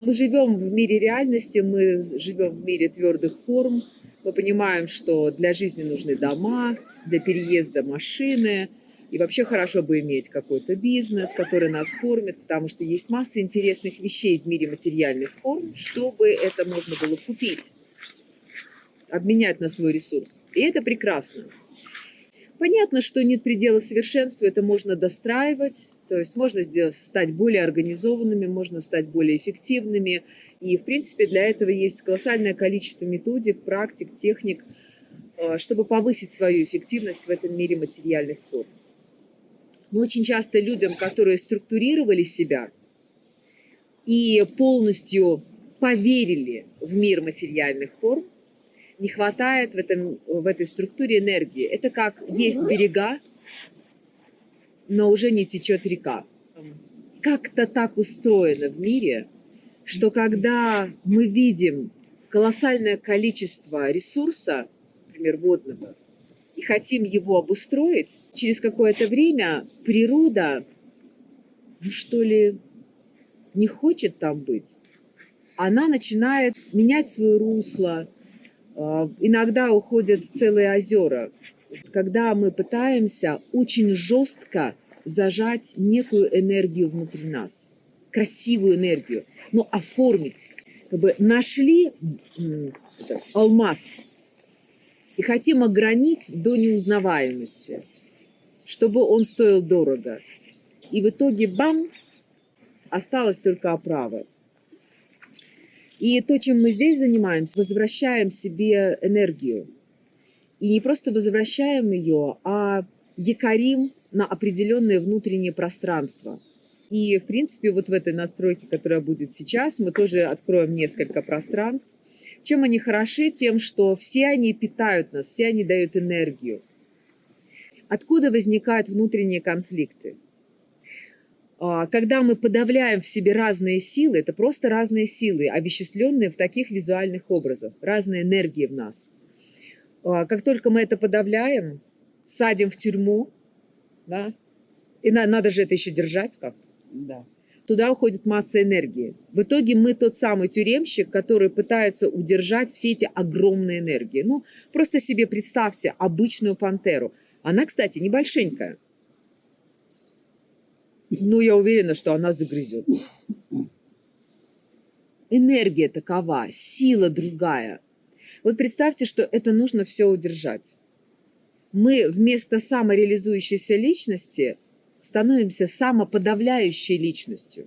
Мы живем в мире реальности, мы живем в мире твердых форм. Мы понимаем, что для жизни нужны дома, для переезда машины. И вообще хорошо бы иметь какой-то бизнес, который нас кормит, потому что есть масса интересных вещей в мире материальных форм, чтобы это можно было купить, обменять на свой ресурс. И это прекрасно. Понятно, что нет предела совершенству, это можно достраивать, то есть можно сделать, стать более организованными, можно стать более эффективными. И, в принципе, для этого есть колоссальное количество методик, практик, техник, э, чтобы повысить свою эффективность в этом мире материальных форм. Но очень часто людям, которые структурировали себя и полностью поверили в мир материальных форм, не хватает в, этом, в этой структуре энергии. Это как есть берега, но уже не течет река. Как-то так устроено в мире, что когда мы видим колоссальное количество ресурса, например, водного, и хотим его обустроить, через какое-то время природа, ну что ли, не хочет там быть. Она начинает менять свое русло, а, иногда уходят целые озера, когда мы пытаемся очень жестко зажать некую энергию внутри нас, красивую энергию, но оформить. Как бы нашли алмаз и хотим огранить до неузнаваемости, чтобы он стоил дорого. И в итоге, бам, осталась только оправа. И то, чем мы здесь занимаемся, возвращаем себе энергию. И не просто возвращаем ее, а якорим на определенное внутреннее пространство. И, в принципе, вот в этой настройке, которая будет сейчас, мы тоже откроем несколько пространств. Чем они хороши? Тем, что все они питают нас, все они дают энергию. Откуда возникают внутренние конфликты? А, когда мы подавляем в себе разные силы, это просто разные силы, овеществленные в таких визуальных образах, разные энергии в нас. А, как только мы это подавляем, садим в тюрьму, да, и на, надо же это еще держать как-то, да. туда уходит масса энергии. В итоге мы тот самый тюремщик, который пытается удержать все эти огромные энергии. Ну, просто себе представьте обычную пантеру. Она, кстати, небольшенькая. Ну, я уверена, что она загрызет. Энергия такова, сила другая. Вот представьте, что это нужно все удержать. Мы вместо самореализующейся личности становимся самоподавляющей личностью.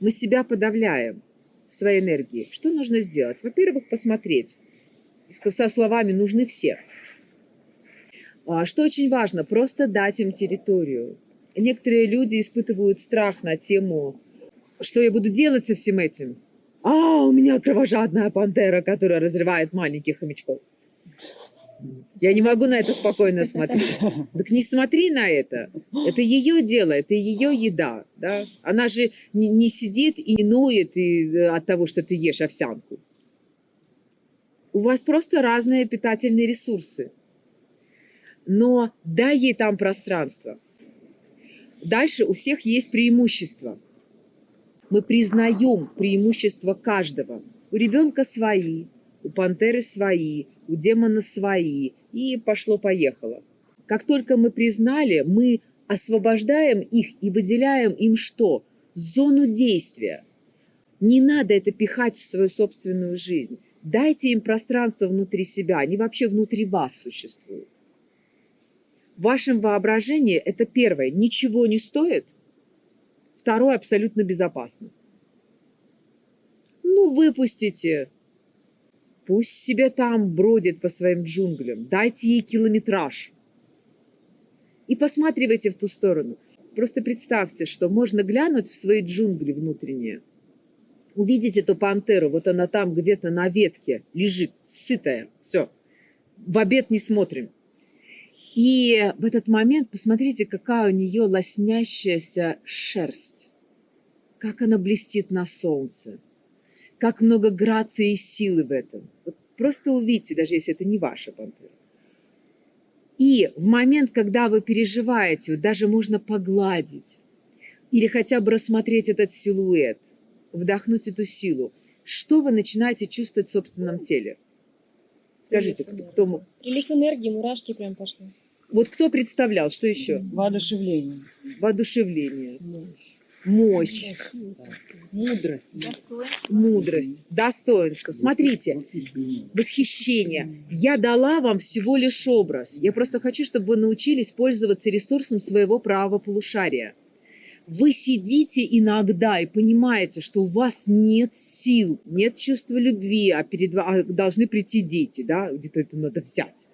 Мы себя подавляем своей энергией. Что нужно сделать? Во-первых, посмотреть. Со словами «нужны все». А что очень важно? Просто дать им территорию. Некоторые люди испытывают страх на тему, что я буду делать со всем этим. А, у меня кровожадная пантера, которая разрывает маленьких хомячков. Я не могу на это спокойно смотреть. Так не смотри на это. Это ее дело, это ее еда. Да? Она же не, не сидит и ноет и, э, от того, что ты ешь овсянку. У вас просто разные питательные ресурсы. Но дай ей там пространство. Дальше у всех есть преимущества. Мы признаем преимущества каждого. У ребенка свои, у пантеры свои, у демона свои. И пошло-поехало. Как только мы признали, мы освобождаем их и выделяем им что? Зону действия. Не надо это пихать в свою собственную жизнь. Дайте им пространство внутри себя, они вообще внутри вас существуют. В вашем воображении это первое, ничего не стоит, второе, абсолютно безопасно. Ну, выпустите, пусть себе там бродит по своим джунглям, дайте ей километраж. И посматривайте в ту сторону. Просто представьте, что можно глянуть в свои джунгли внутренние, увидеть эту пантеру, вот она там где-то на ветке лежит, сытая, все, в обед не смотрим. И в этот момент посмотрите, какая у нее лоснящаяся шерсть. Как она блестит на солнце. Как много грации и силы в этом. Вот просто увидите, даже если это не ваша пантера. И в момент, когда вы переживаете, вот даже можно погладить или хотя бы рассмотреть этот силуэт. вдохнуть эту силу, что вы начинаете чувствовать в собственном теле? Скажите, кто, кто мог? Прилив энергии, мурашки прям пошли. Вот кто представлял, что еще? Воодушевление. Воодушевление, мощь, Мудрость. мудрость, достоинство. Смотрите, восхищение. Я дала вам всего лишь образ. Я просто хочу, чтобы вы научились пользоваться ресурсом своего правого полушария. Вы сидите иногда и понимаете, что у вас нет сил, нет чувства любви, а перед ва- а должны прийти дети, да, где-то это надо взять.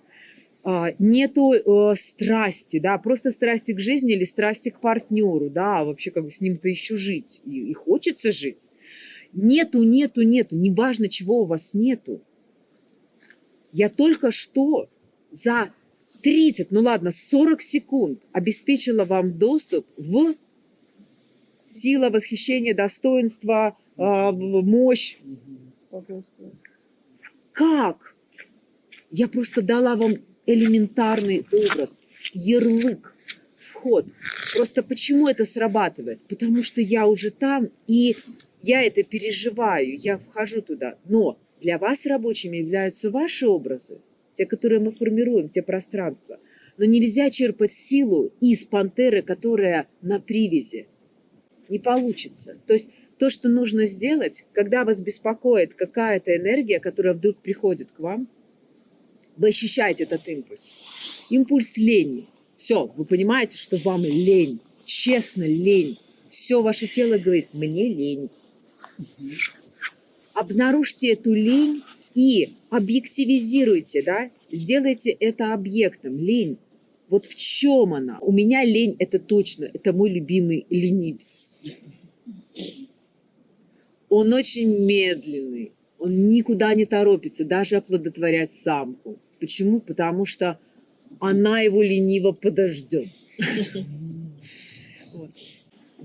А, Нету э, страсти, да, просто страсти к жизни или страсти к партнеру, да, а вообще как бы с ним-то еще жить, и, и хочется жить. Нету, нету, нету, неважно, чего у вас нету. Я только что за 30, ну ладно, 40 секунд обеспечила вам доступ в сила, восхищение, достоинство, а, в- мощь. Как? Я просто дала вам элементарный образ, ярлык, вход. Просто почему это срабатывает? Потому что я уже там, и я это переживаю, я вхожу туда. Но для вас рабочими являются ваши образы, те, которые мы формируем, те пространства. Но нельзя черпать силу из пантеры, которая на привязи. Не получится. То есть то, что нужно сделать, когда вас беспокоит какая-то энергия, которая вдруг приходит к вам, вы ощущаете этот импульс. Импульс лени. Все, вы понимаете, что вам лень. Честно, лень. Все ваше тело говорит, мне лень. Обнаружьте эту лень и объективизируйте, да, сделайте это объектом. Лень. Вот в чем она? У меня лень, это точно, это мой любимый ленивец. Он очень медленный, он никуда не торопится, даже оплодотворять самку. Почему? Потому что она его лениво подождет.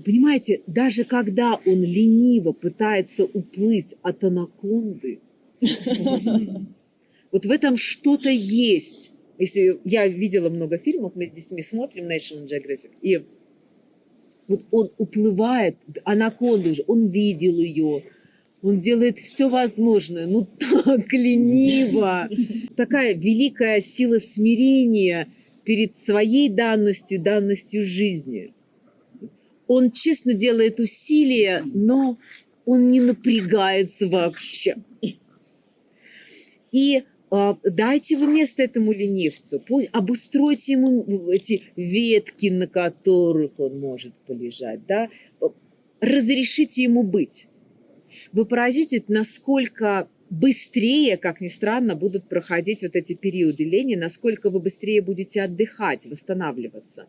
Понимаете, даже когда он лениво пытается уплыть от анаконды, вот в этом что-то есть. Если я видела много фильмов, мы с детьми смотрим National Geographic, и вот он уплывает, анаконда уже, он видел ее, он делает все возможное, ну так лениво. Такая великая сила смирения перед своей данностью, данностью жизни. Он честно делает усилия, но он не напрягается вообще. И а, дайте вы место этому ленивцу, пусть- обустройте ему эти ветки, на которых он может полежать, да? разрешите ему быть. Вы поразитесь, насколько быстрее, как ни странно, будут проходить вот эти периоды лени, насколько вы быстрее будете отдыхать, восстанавливаться.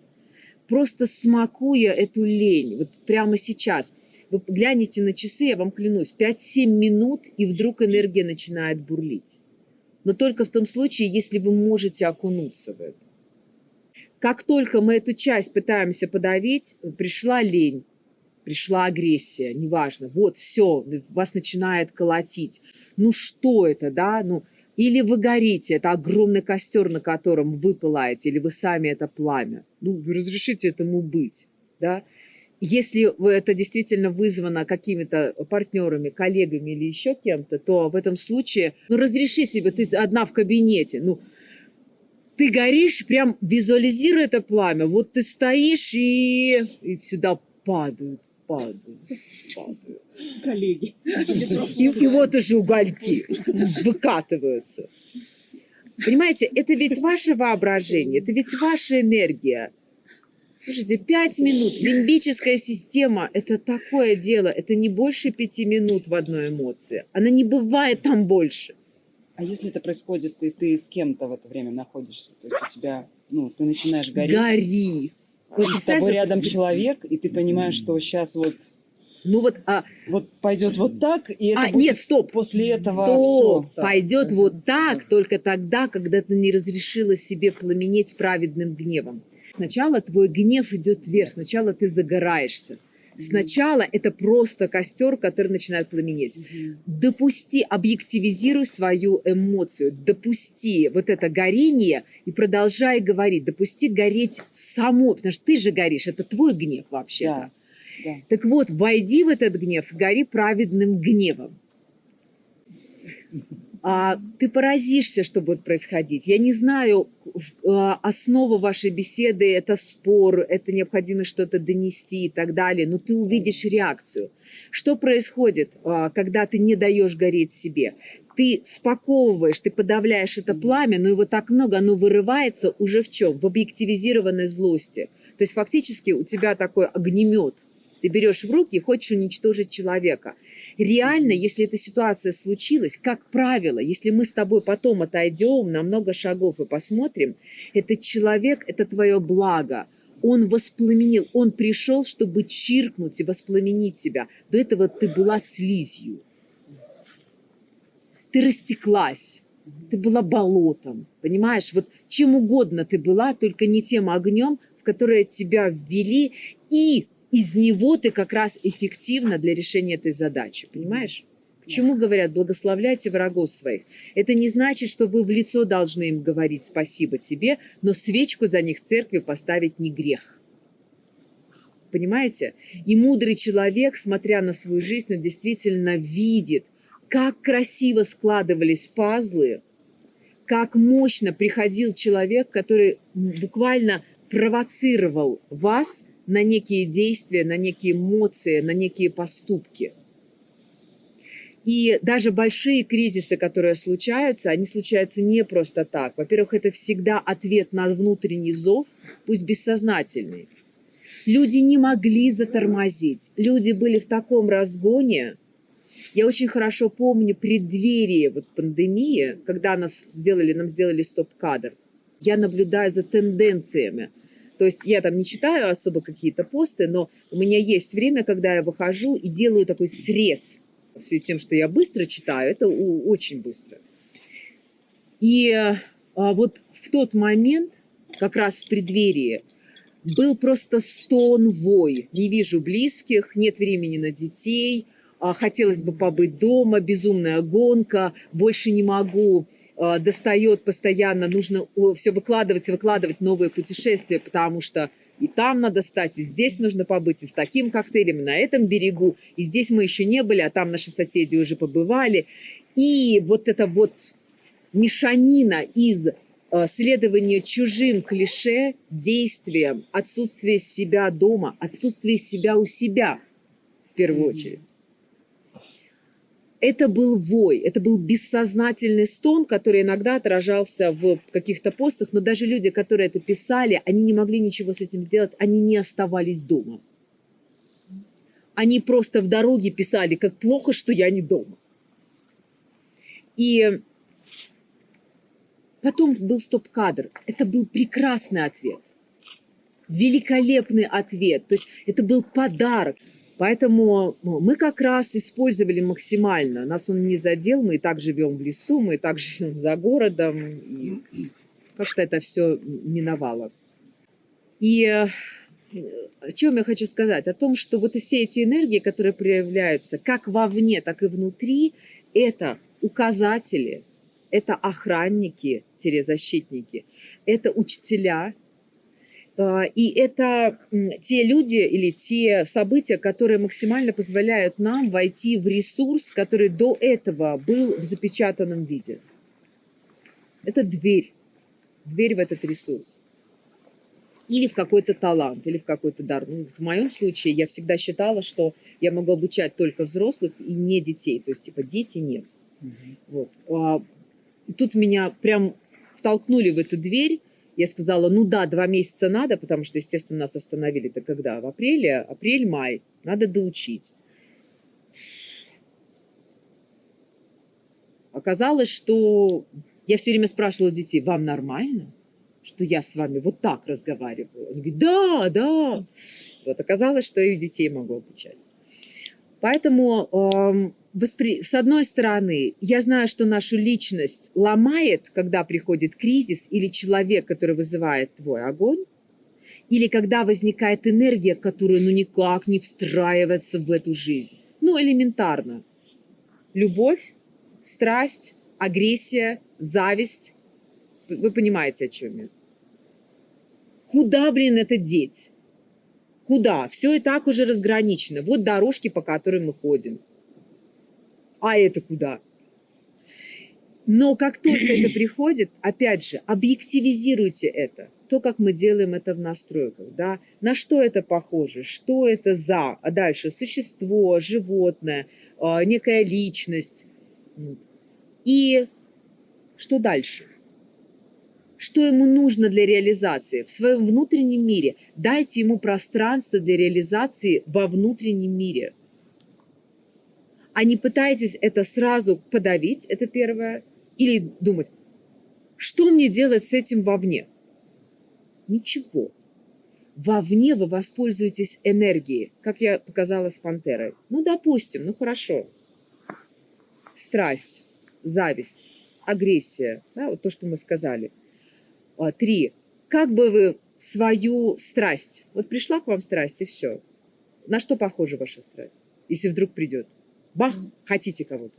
Просто смакуя эту лень, вот прямо сейчас. Вы глянете на часы, я вам клянусь, 5-7 минут, и вдруг энергия начинает бурлить. Но только в том случае, если вы можете окунуться в это. Как только мы эту часть пытаемся подавить, пришла лень, пришла агрессия, неважно, вот все, вас начинает колотить. Ну что это, да? Ну, или вы горите, это огромный костер, на котором вы пылаете, или вы сами это пламя. Ну, разрешите этому быть, да? Если это действительно вызвано какими-то партнерами, коллегами или еще кем-то, то в этом случае, ну, разреши себе, ты одна в кабинете, ну, ты горишь, прям визуализируй это пламя. Вот ты стоишь и, и сюда падают, падают, падают. Коллеги. И, и вот уже угольки выкатываются. Понимаете, это ведь ваше воображение, это ведь ваша энергия. Слушайте, пять минут. Лимбическая система – это такое дело. Это не больше пяти минут в одной эмоции. Она не бывает там больше. А если это происходит, и ты с кем-то в это время находишься, то есть у тебя, ну, ты начинаешь гореть, Гори. И с тобой рядом человек, и ты понимаешь, что сейчас вот, Ну вот, а, вот пойдет вот так, и это А, будет нет, стоп. после этого Стоп! всё. Пойдет вот так только тогда, когда ты не разрешила себе пламенеть праведным гневом. Сначала твой гнев идет вверх, сначала ты загораешься. Сначала это просто костер, который начинает пламенеть. Допусти, объективизируй свою эмоцию, допусти вот это горение и продолжай говорить. Допусти гореть само, потому что ты же горишь, это твой гнев вообще. Да. Да. Так вот, войди в этот гнев, гори праведным гневом. А ты поразишься, что будет происходить. Я не знаю, а, основа вашей беседы – это спор, это необходимость что-то донести и так далее, но ты увидишь реакцию. Что происходит, а, когда ты не даешь гореть себе? Ты спаковываешь, ты подавляешь это пламя, но его так много, оно вырывается уже в чем? В объективизированной злости. То есть фактически у тебя такой огнемет. Ты берешь в руки и хочешь уничтожить человека. Реально, если эта ситуация случилась, как правило, если мы с тобой потом отойдем на много шагов и посмотрим, этот человек – это твое благо. Он воспламенил, он пришел, чтобы чиркнуть и воспламенить тебя. До этого ты была слизью. Ты растеклась, ты была болотом, понимаешь? Вот чем угодно ты была, только не тем огнем, в которое тебя ввели, и из него ты как раз эффективна для решения этой задачи, понимаешь? Почему говорят, благословляйте врагов своих? Это не значит, что вы в лицо должны им говорить спасибо тебе, но свечку за них в церкви поставить не грех. Понимаете? И мудрый человек, смотря на свою жизнь, он действительно видит, как красиво складывались пазлы, как мощно приходил человек, который буквально провоцировал вас на некие действия, на некие эмоции, на некие поступки. И даже большие кризисы, которые случаются, они случаются не просто так. Во-первых, это всегда ответ на внутренний зов, пусть бессознательный. Люди не могли затормозить. Люди были в таком разгоне. Я очень хорошо помню преддверие вот пандемии, когда нас сделали, нам сделали стоп-кадр. Я наблюдаю за тенденциями. То есть я там не читаю особо какие-то посты, но у меня есть время, когда я выхожу и делаю такой срез. В с тем, что я быстро читаю, это очень быстро. И а, вот в тот момент, как раз в преддверии, был просто стон, вой. Не вижу близких, нет времени на детей, а, хотелось бы побыть дома, безумная гонка, больше не могу, достает постоянно, нужно все выкладывать и выкладывать новые путешествия, потому что и там надо стать, и здесь нужно побыть, и с таким коктейлем, и на этом берегу, и здесь мы еще не были, а там наши соседи уже побывали. И вот это вот мешанина из э, следования чужим клише, действиям, отсутствие себя дома, отсутствие себя у себя, в первую очередь. Это был вой, это был бессознательный стон, который иногда отражался в каких-то постах, но даже люди, которые это писали, они не могли ничего с этим сделать, они не оставались дома. Они просто в дороге писали, как плохо, что я не дома. И потом был стоп-кадр. Это был прекрасный ответ. Великолепный ответ. То есть это был подарок. Поэтому ну, мы как раз использовали максимально. Нас он не задел, мы и так живем в лесу, мы и так живем за городом. И как-то это все миновало. И э, о чем я хочу сказать? О том, что вот все эти энергии, которые проявляются как вовне, так и внутри, это указатели, это охранники-защитники, это учителя, и это те люди или те события, которые максимально позволяют нам войти в ресурс, который до этого был в запечатанном виде. Это дверь, дверь в этот ресурс. Или в какой-то талант, или в какой-то дар. Ну, в моем случае я всегда считала, что я могу обучать только взрослых и не детей. То есть, типа, дети нет. Вот. А, И тут меня прям втолкнули в эту дверь. Я сказала, ну да, два месяца надо, потому что, естественно, нас остановили. Это когда? В апреле? Апрель-май. Надо доучить. Оказалось, что я все время спрашивала детей, вам нормально, что я с вами вот так разговариваю? Они говорят, да, да. Вот оказалось, что и детей могу обучать. Поэтому эм, воспри... с одной стороны, я знаю, что нашу личность ломает, когда приходит кризис, или человек, который вызывает твой огонь, или когда возникает энергия, которая ну никак не встраивается в эту жизнь. Ну, элементарно. Любовь, страсть, агрессия, зависть. Вы понимаете, о чем я. Куда, блин, это деть? Куда? Все и так уже разграничено. Вот дорожки, по которым мы ходим. А это куда? Но как только это приходит, опять же, объективизируйте это. То, как мы делаем это в настройках, да, на что это похоже, что это за, а дальше существо, животное, а, некая личность. И что дальше? Что ему нужно для реализации? В своем внутреннем мире дайте ему пространство для реализации во внутреннем мире. А не пытайтесь это сразу подавить, это первое, или думать, что мне делать с этим вовне? Ничего. Вовне вы воспользуетесь энергией, как я показала с пантерой. Ну, допустим, ну хорошо. Страсть, зависть, агрессия, да, вот то, что мы сказали. А, Три. Как бы вы свою страсть, вот пришла к вам страсть и все. На что похожа ваша страсть, если вдруг придет? Бах, хотите кого-то.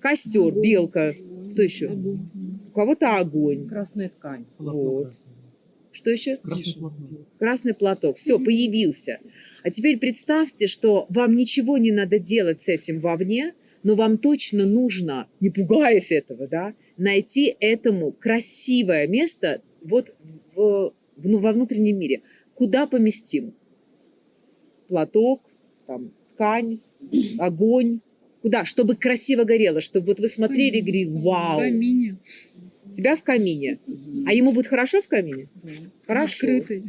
Костер, белка, кто еще? У кого-то огонь. Красная ткань. Вот. Что еще? Красный платок. Красный платок. Все, появился. А теперь представьте, что вам ничего не надо делать с этим вовне, но вам точно нужно, не пугаясь этого, да, найти этому красивое место вот в, в- ну, во внутреннем мире. Куда поместим? Платок, там, ткань, огонь. Куда? Чтобы красиво горело, чтобы вот вы смотрели и говорили, вау, камине. у тебя в камине. А ему будет хорошо в камине? Хорошо. Открытый.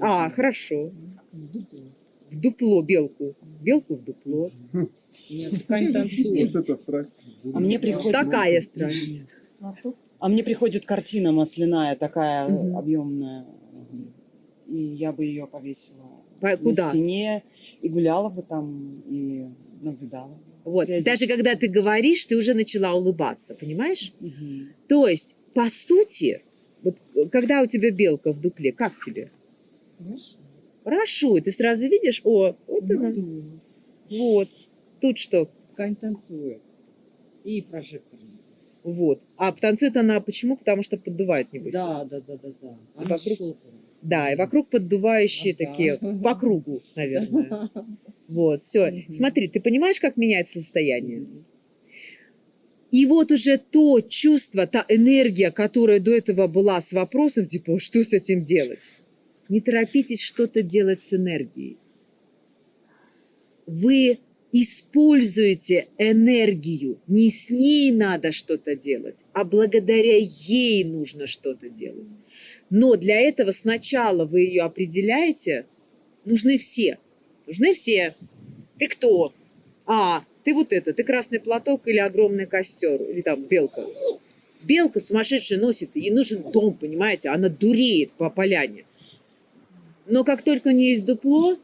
А, хорошо. В дупло белку. Белку в дупло. Нет, ткань танцует. Вот это страсть. А мне приходит, Такая страсть. а мне приходит картина масляная, такая Мгм. объемная. И я бы ее повесила По- на Куда? стене и гуляла бы там и наблюдала. Вот. Даже когда ты говоришь, ты уже начала улыбаться, понимаешь? Мгм. То есть, по сути, вот когда у тебя белка в дупле, как тебе? Хорошо. Ты сразу видишь, о, вот она. Вот. Тут что? Ткань танцует. И прожектор. Вот. А танцует она почему? Потому что поддувает, небось. Да, да, да, да, да. Она вокруг- шелковая. Да, и вокруг поддувающие Ага. такие по кругу, наверное. Вот, все. Смотри, ты понимаешь, как меняется состояние? И вот уже то чувство, та энергия, которая до этого была с вопросом, типа, что с этим делать? Не торопитесь что-то делать с энергией. Вы используете энергию. Не с ней надо что-то делать, а благодаря ей нужно что-то делать. Но для этого сначала вы ее определяете. Нужны все. Нужны все. Ты кто? А, ты вот это, ты красный платок или огромный костер, или там белка. Белка сумасшедшая носится, ей нужен дом, понимаете? Она дуреет по поляне. Но как только у нее есть дупло,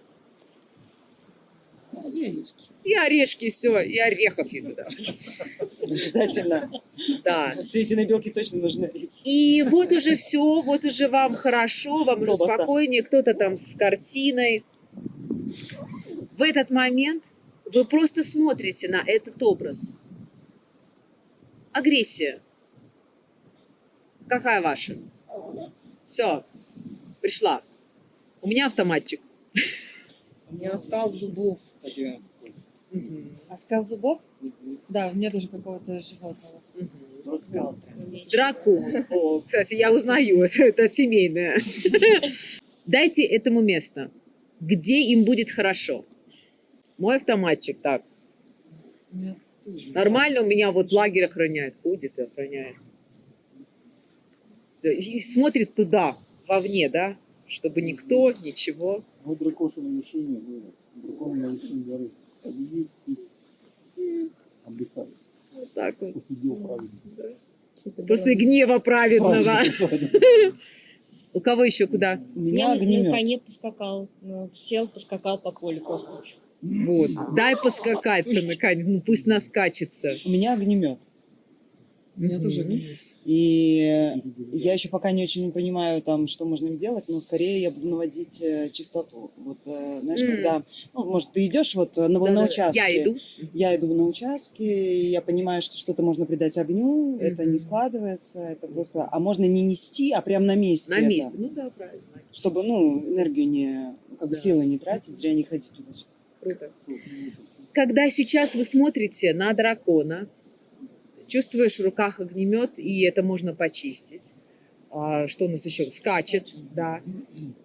и орешки, все, и орехов ей туда. Обязательно. Да. Светиной белки точно нужны. И вот уже все, вот уже вам хорошо, вам уже Колбаса. спокойнее, кто-то там с картиной. В этот момент вы просто смотрите на этот образ. Агрессия. Какая ваша? Все, пришла. У меня автоматчик. У меня скал зубов. Мгм, Оскал зубов? Да, у меня тоже какого-то животного. Скал. Дракон. О, кстати, я узнаю, это, это семейное. Дайте этому место, где им будет хорошо. Мой автоматчик, так. Нормально у меня вот лагерь охраняет, ходит и охраняет. И смотрит туда, вовне, да, чтобы никто, ничего. Вот дракоша на вершине, вы, дракон на вершине горы. Вот так вот. После что-то После гнева праведного. У кого еще куда? У меня на- огнемет. на коне поскакал. Ну, сел, поскакал по полю. просто. Вот. Дай поскакать-то наконец, ну пусть наскачется. У меня огнемет. У меня тоже огнемет. И я еще пока не очень понимаю, там, что можно им делать, но скорее я буду наводить э, чистоту. Вот, э, знаешь, М. когда, ну, может, ты идешь вот на, на Да-да-да. участке. Я иду. Я иду на участке, и я понимаю, что что-то можно придать огню, это Мгм. не складывается, это просто... А можно не нести, а прям на месте. На это. месте. Ну да, правильно. чтобы, ну, энергию не, как бы Да. силы не тратить, зря не ходить туда. Круто. Когда сейчас вы смотрите на дракона, чувствуешь в руках огнемет, и это можно почистить. А, что у нас еще? Скачет, да.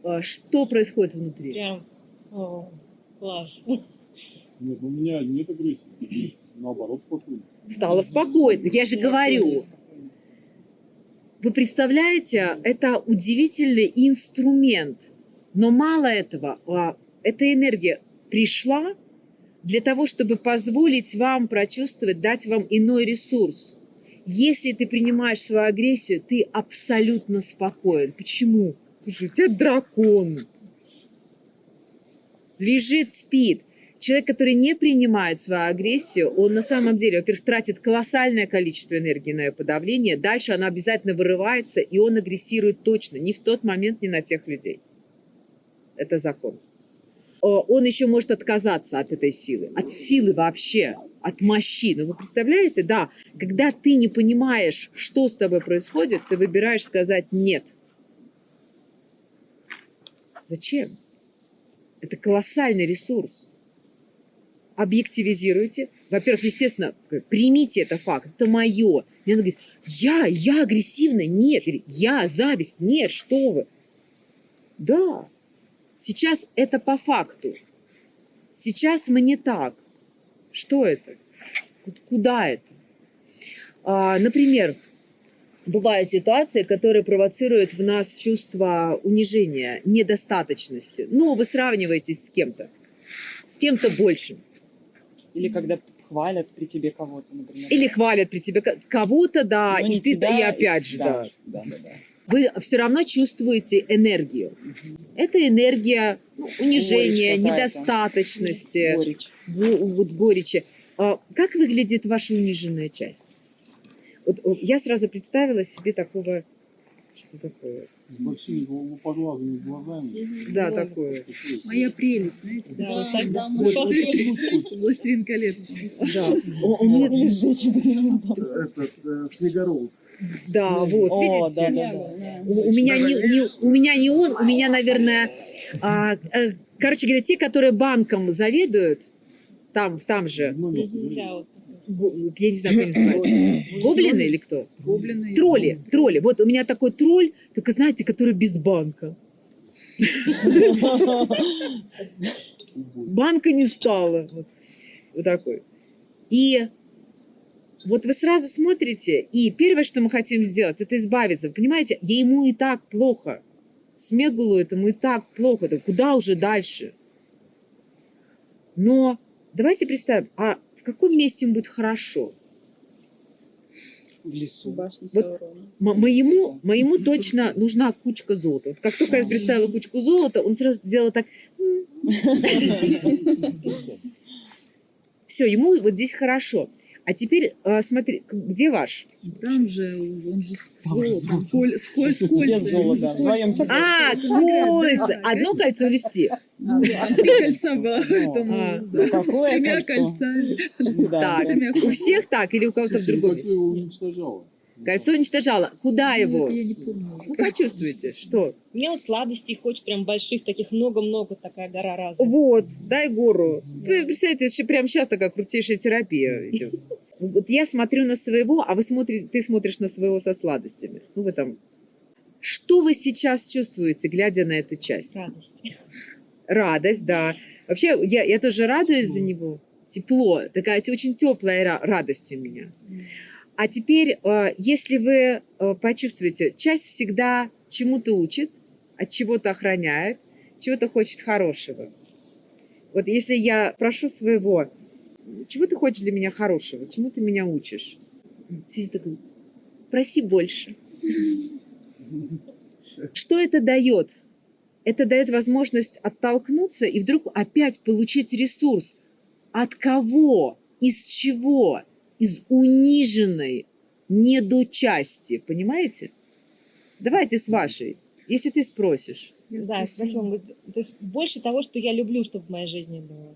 А, что происходит внутри? Прям, о, класс. Нет, у меня нет агрессии. Наоборот, спокойно. Стало спокойно. Я же говорю. Вы представляете, это удивительный инструмент. Но мало этого, а, эта энергия пришла для того, чтобы позволить вам прочувствовать, дать вам иной ресурс. Если ты принимаешь свою агрессию, ты абсолютно спокоен. Почему? Что у тебя дракон. Лежит, спит. Человек, который не принимает свою агрессию, он на самом деле, во-первых, тратит колоссальное количество энергии на ее подавление, дальше она обязательно вырывается, и он агрессирует точно, не в тот момент, не на тех людей. Это закон. О, Он еще может отказаться от этой силы, от силы вообще, от мощи. Но вы представляете, да, когда ты не понимаешь, что с тобой происходит, ты выбираешь сказать «нет». Зачем? Это колоссальный ресурс объективизируйте. Во-первых, естественно, примите это факт, это мое. И она говорит, я, я агрессивная, нет. Или, я, зависть, нет, что вы. Да, сейчас это по факту. Сейчас мы не так. Что это? Ку- Куда это? А, например, бывают ситуации, которые провоцируют в нас чувство унижения, недостаточности. Ну, вы сравниваетесь с кем-то, с кем-то большим. Или когда хвалят при тебе кого-то, например. Или хвалят при тебе ко- кого-то, да, Но и ты, тебя, и опять же, да. Да, да, да. Вы все равно чувствуете энергию. Это энергия ну, унижения, недостаточности, Горечь. го- вот горечи. А Как выглядит ваша униженная часть? Вот, я сразу представила себе такого, что такое? С большими лупоглазыми глазами. Да, такое. Такой Моя прелесть, знаете? Да, да, вот так да, вот. мой Вот портрет. Властелин колец. Да, О, у меня- этот э, Снегорол. Да, вот, О, видите? да, да, да. У, у меня не, не- у меня не он, у меня, наверное, а, э, короче говоря, те, которые банком заведуют, там, там же, я не знаю, как они называются, гоблины или кто? Гоблины. Тролли, тролли. Вот у меня такой тролль, только знаете, который без банка. Банка не стало. Вот, Вот такой. И вот вы сразу смотрите, и первое, что мы хотим сделать, это избавиться. Вы понимаете, ему и так плохо. Смегулу этому и так плохо. Да куда уже дальше? Но давайте представим, а в каком месте ему будет хорошо? В лесу. Башня Вот моему, моему точно нужна кучка золота. Вот как только я представила кучку золота, он сразу сделал так. Все, ему вот здесь хорошо. А теперь а, смотри, где ваш? Там же, он же с кольцами. себе. А, Да, кольца. Одно кольцо или все? А, три кольца было, А. Ну, какое с тремя кольцами. Так, у всех так или у кого-то в другом? Кольцо уничтожало. Куда его? Я не помню уже. Ну, почувствуйте, что? Мне вот сладостей хочет прям больших, таких много-много, такая гора разных. Вот, дай гору. Пр- Представьте, это еще прямо сейчас такая крутейшая терапия идет. Вот я смотрю на своего, а вы смотрите, ты смотришь на своего со сладостями. Ну, вы там... Что вы сейчас чувствуете, глядя на эту часть? Радость. Радость, да. Вообще, я, я тоже радуюсь за него. Тепло. Такая очень теплая ра- радость у меня. А теперь, э, если вы э, почувствуете, часть всегда чему-то учит, от чего-то охраняет, чего-то хочет хорошего. Вот если я прошу своего, чего ты хочешь для меня хорошего, чему ты меня учишь? Сидит такой, проси больше. Что это дает? Это дает возможность оттолкнуться и вдруг опять получить ресурс. От кого? Из чего? Из униженной недочасти. Понимаете? Давайте с вашей. Если ты спросишь. Да, спросила, он говорит, то есть больше того, что я люблю, чтобы в моей жизни было.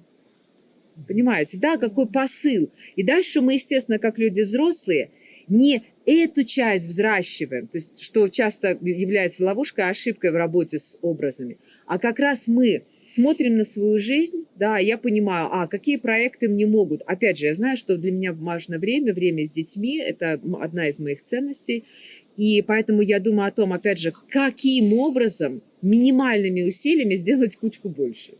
Понимаете, да, какой посыл. И дальше мы, естественно, как люди взрослые, не эту часть взращиваем, то есть что часто является ловушкой, ошибкой в работе с образами, а как раз мы смотрим на свою жизнь, да, я понимаю, а какие проекты мне могут. Опять же, я знаю, что для меня важно время, время с детьми, это одна из моих ценностей, и поэтому я думаю о том, опять же, каким образом минимальными усилиями сделать кучку больше.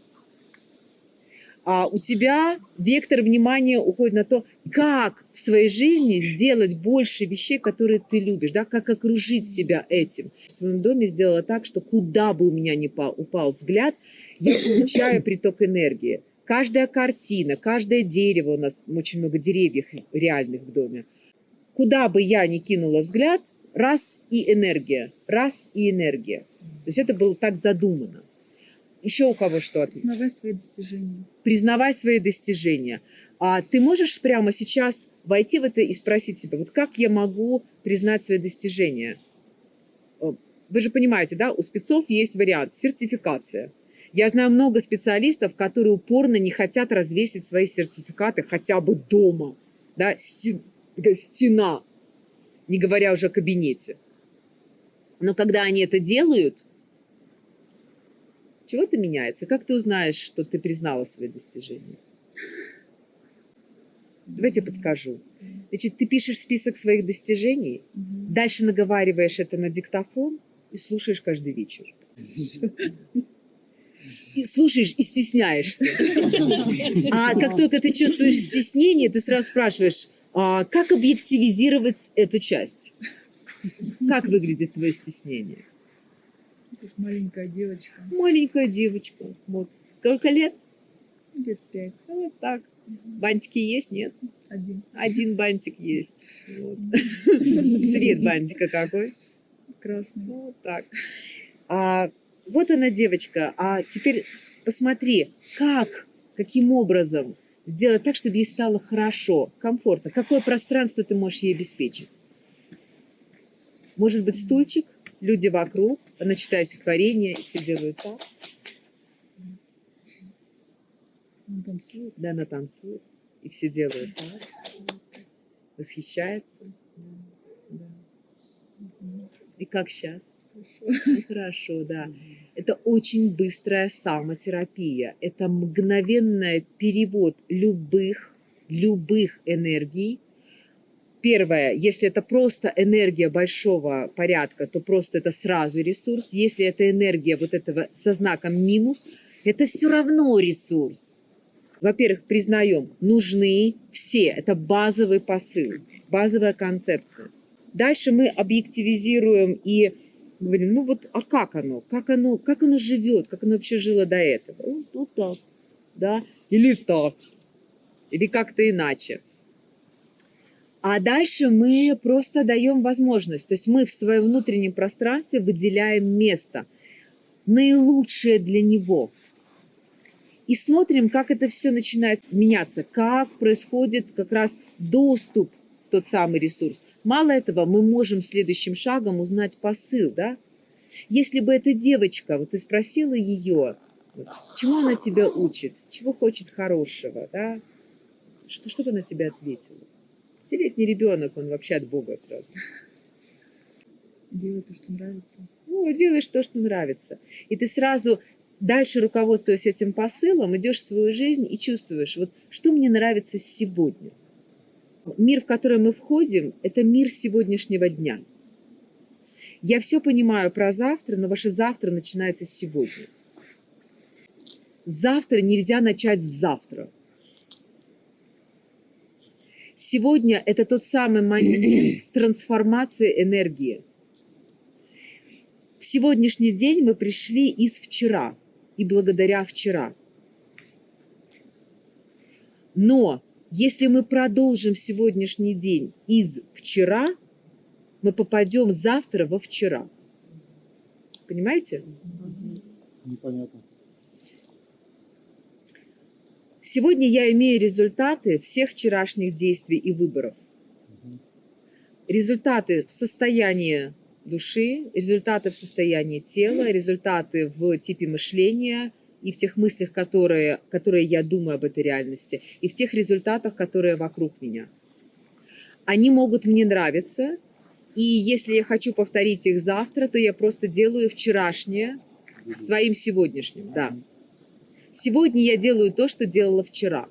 А у тебя вектор внимания уходит на то, как в своей жизни сделать больше вещей, которые ты любишь, да, как окружить себя этим. В своем доме сделала так, что куда бы у меня ни упал, взгляд, я получаю приток энергии. Каждая картина, каждое дерево, у нас очень много деревьев реальных в доме, куда бы я ни кинула взгляд, раз и энергия, раз и энергия. То есть это было так задумано. Еще у кого что? Признавай свои достижения. признавай свои достижения. А ты можешь прямо сейчас войти в это и спросить себя, вот как я могу признать свои достижения? Э, Вы же понимаете, да, у спецов есть вариант сертификация. Я знаю много специалистов, которые упорно не хотят развесить свои сертификаты хотя бы дома, да, стен- стена, не говоря уже о кабинете. Но когда они это делают, чего-то меняется. Как ты узнаешь, что ты признала свои достижения? Давайте я подскажу. Значит, ты пишешь список своих достижений, дальше наговариваешь это на диктофон и слушаешь каждый вечер. Слушаешь и стесняешься. А как только ты чувствуешь стеснение, ты сразу спрашиваешь, а как объективизировать эту часть? Как выглядит твое стеснение? Маленькая девочка. Маленькая девочка. Вот. Сколько лет? Лет пять. Ну, Вот так. Бантики есть? Нет? Один. Один бантик есть. Вот. Цвет бантика какой? Красный. Вот так. А, вот она девочка. А теперь посмотри, как, каким образом сделать так, чтобы ей стало хорошо, комфортно. Какое пространство ты можешь ей обеспечить? Может быть, стульчик, люди вокруг, она читает стихотворение, и все делают так. Он танцует. Да, она танцует, и все делают так. Восхищается. Да. И как сейчас? Хорошо, да. Это очень быстрая самотерапия. Это мгновенный перевод любых, любых энергий. Первое, если это просто энергия большого порядка, то просто это сразу ресурс. Если это энергия вот этого со знаком минус, это все равно ресурс. Во-первых, признаем, нужны все. Это базовый посыл, базовая концепция. Дальше мы объективизируем и говорим, ну вот, а как оно? Как оно, как оно живет? Как оно вообще жило до этого? Вот, вот так, да? Или так, или как-то иначе. А дальше мы просто даем возможность. То есть мы в своем внутреннем пространстве выделяем место, наилучшее для него. И смотрим, как это все начинает меняться, как происходит как раз доступ тот самый ресурс. Мало этого, мы можем следующим шагом узнать посыл, да? Если бы эта девочка, вот ты спросила ее, чему она тебя учит, чего хочет хорошего, да? Что, что бы она тебе ответила? Пятилетний ребенок, он вообще от Бога сразу. Делай то, что нравится. Ну, делаешь то, что нравится. И ты сразу, дальше руководствуясь этим посылом, идешь в свою жизнь и чувствуешь, вот что мне нравится сегодня. Мир, в который мы входим, это мир сегодняшнего дня. Я все понимаю про завтра, но ваше завтра начинается сегодня. Завтра нельзя начать с завтра. Сегодня это тот самый момент трансформации энергии. В сегодняшний день мы пришли из вчера и благодаря вчера. Но если мы продолжим сегодняшний день из вчера, мы попадем завтра во вчера. Понимаете? Непонятно. Сегодня я имею результаты всех вчерашних действий и выборов. Результаты в состоянии души, результаты в состоянии тела, результаты в типе мышления и в тех мыслях, которые, которые я думаю об этой реальности, и в тех результатах, которые вокруг меня. Они могут мне нравиться И если я хочу повторить их завтра, то я просто делаю вчерашнее своим сегодняшним, да. Сегодня я делаю то, что делала вчера.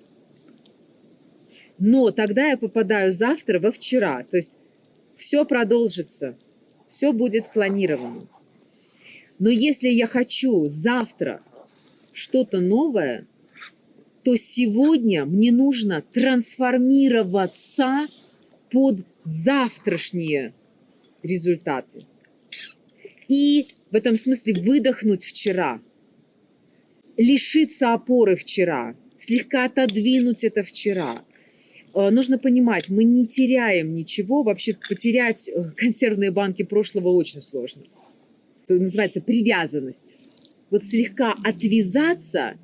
Но тогда я попадаю завтра во вчера. То есть все продолжится, все будет клонировано. Но если я хочу завтра что-то новое, то сегодня мне нужно трансформироваться под завтрашние результаты. И в этом смысле выдохнуть вчера, лишиться опоры вчера, слегка отодвинуть это вчера. Э, Нужно понимать, мы не теряем ничего, вообще потерять э, консервные банки прошлого очень сложно. Это называется привязанность. Вот слегка отвязаться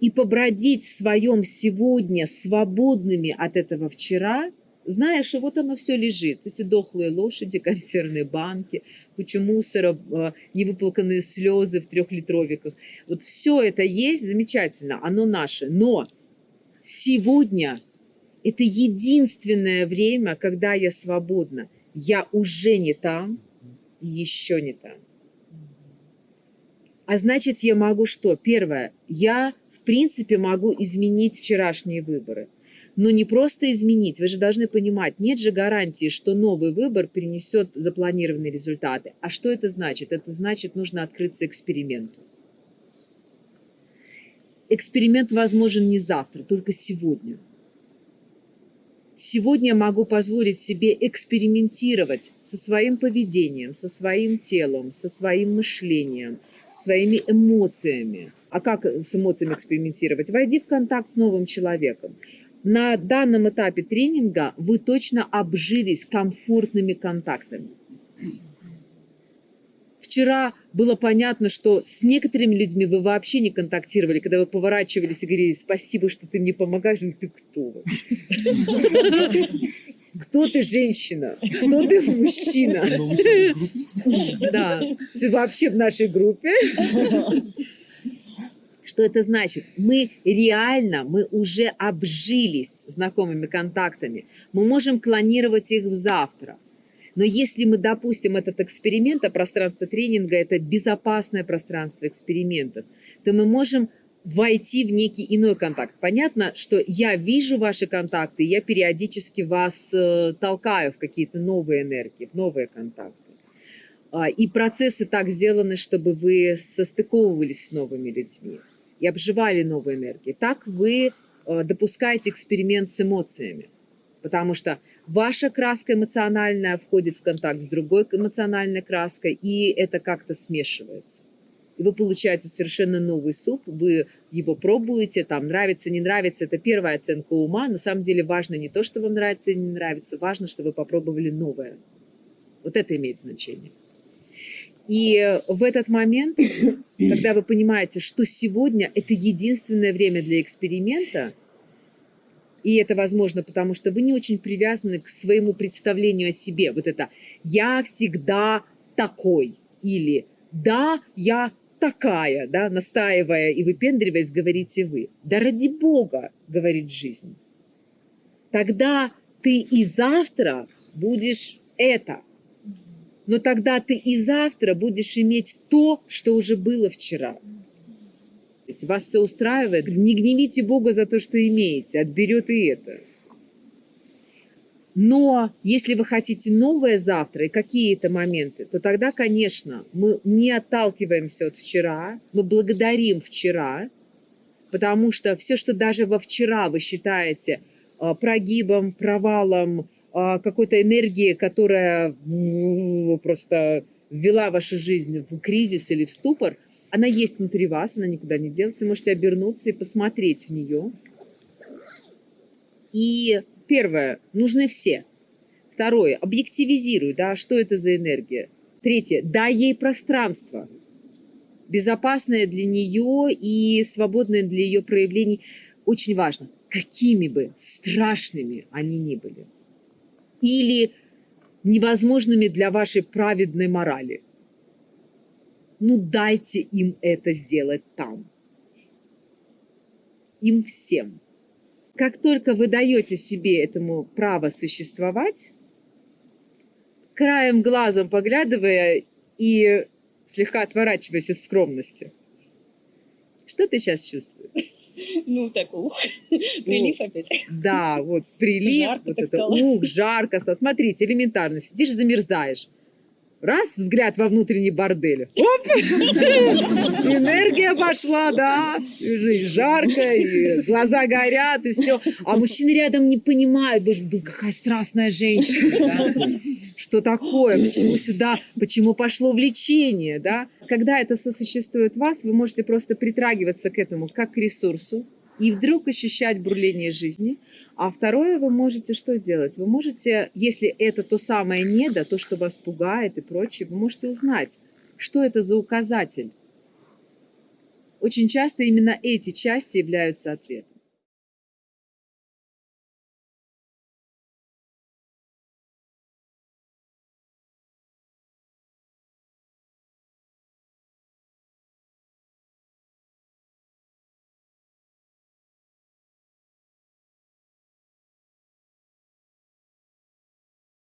и побродить в своем сегодня свободными от этого вчера, зная, что вот оно все лежит. Эти дохлые лошади, консервные банки, куча мусора, э, невыплаканные слезы в трехлитровиках. Вот все это есть, замечательно, оно наше. Но сегодня это единственное время, когда я свободна. Я уже не там, еще не там. А значит, я могу что? Первое, я, в принципе, могу изменить вчерашние выборы. Но не просто изменить, вы же должны понимать, нет же гарантии, что новый выбор принесет запланированные результаты. А что это значит? Это значит, нужно открыться эксперименту. Эксперимент возможен не завтра, только сегодня. Сегодня я могу позволить себе экспериментировать со своим поведением, со своим телом, со своим мышлением, своими эмоциями. А как с эмоциями экспериментировать? Войди в контакт с новым человеком. На данном этапе тренинга вы точно обжились комфортными контактами. Вчера было понятно, что с некоторыми людьми вы вообще не контактировали, когда вы поворачивались и говорили, спасибо, что ты мне помогаешь. Ты кто? Кто ты, женщина? Кто ты, мужчина? Да, ты вообще в нашей группе. Что это значит? Мы реально, мы уже обжились знакомыми контактами. Мы можем клонировать их в завтра. Но если мы допустим этот эксперимент, а пространство тренинга – это безопасное пространство экспериментов, то мы можем войти в некий иной контакт. Понятно, что я вижу ваши контакты, я периодически вас э, толкаю в какие-то новые энергии, в новые контакты. А, И процессы так сделаны, чтобы вы состыковывались с новыми людьми и обживали новые энергии. Так вы э, допускаете эксперимент с эмоциями, потому что ваша краска эмоциональная входит в контакт с другой эмоциональной краской, и это как-то смешивается. И вы получаете совершенно новый суп, вы его пробуете, там нравится, не нравится, это первая оценка ума. На самом деле важно не то, что вам нравится или не нравится, важно, что вы попробовали новое. Вот это имеет значение. И в этот момент, когда вы понимаете, что сегодня это единственное время для эксперимента, и это возможно, потому что вы не очень привязаны к своему представлению о себе. Вот это «я всегда такой» или «да, я такая», да, настаивая и выпендриваясь, говорите вы. «Да ради Бога», говорит жизнь. Тогда ты и завтра будешь это. Но тогда ты и завтра будешь иметь то, что уже было вчера. Если вас все устраивает, не гневите Бога за то, что имеете, отберет и это. Но если вы хотите новое завтра и какие-то моменты, то тогда, конечно, мы не отталкиваемся от вчера, мы благодарим вчера, потому что все, что даже во вчера вы считаете а, прогибом, провалом, а, какой-то энергии, которая просто ввела вашу жизнь в кризис или в ступор, она есть внутри вас, она никуда не делается. Вы можете обернуться и посмотреть в нее. И первое, нужны все. Второе, объективизируй, да, что это за энергия. Третье, дай ей пространство, безопасное для нее и свободное для ее проявлений. Очень важно, какими бы страшными они ни были. Или невозможными для вашей праведной морали. Ну дайте им это сделать там. Им всем. Как только вы даете себе этому право существовать, краем глазом поглядывая и слегка отворачиваясь из скромности. Что ты сейчас чувствуешь? Ну, так, ух, прилив опять. Да, вот прилив, Жарко вот это, ух, жарко. Смотрите, элементарно, сидишь, замерзаешь. Раз, взгляд во внутренний бордель. Оп! Энергия пошла, да. И жарко, и глаза горят, и все. А мужчины рядом не понимают, боже, да какая страстная женщина, да? Что такое? Почему сюда? Почему пошло влечение, да? Когда это сосуществует в вас, вы можете просто притрагиваться к этому как к ресурсу и вдруг ощущать бурление жизни. А второе, вы можете что делать? Вы можете, если это то самое недо, то, что вас пугает и прочее, вы можете узнать, что это за указатель. Очень часто именно эти части являются ответом.